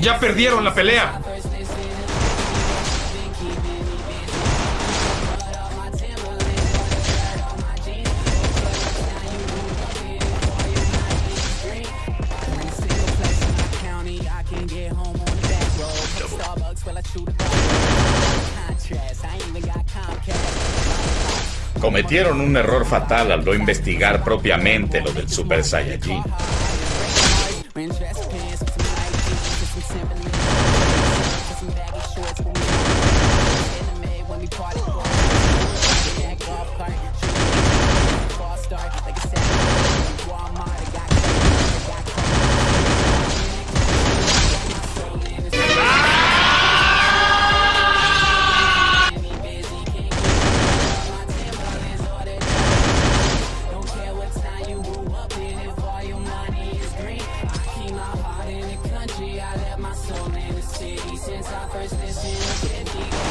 Ya perdieron la pelea. Cometieron un error fatal al no investigar propiamente lo del Super Saiyajin. country, I left my soul in the city Since I first listened to 50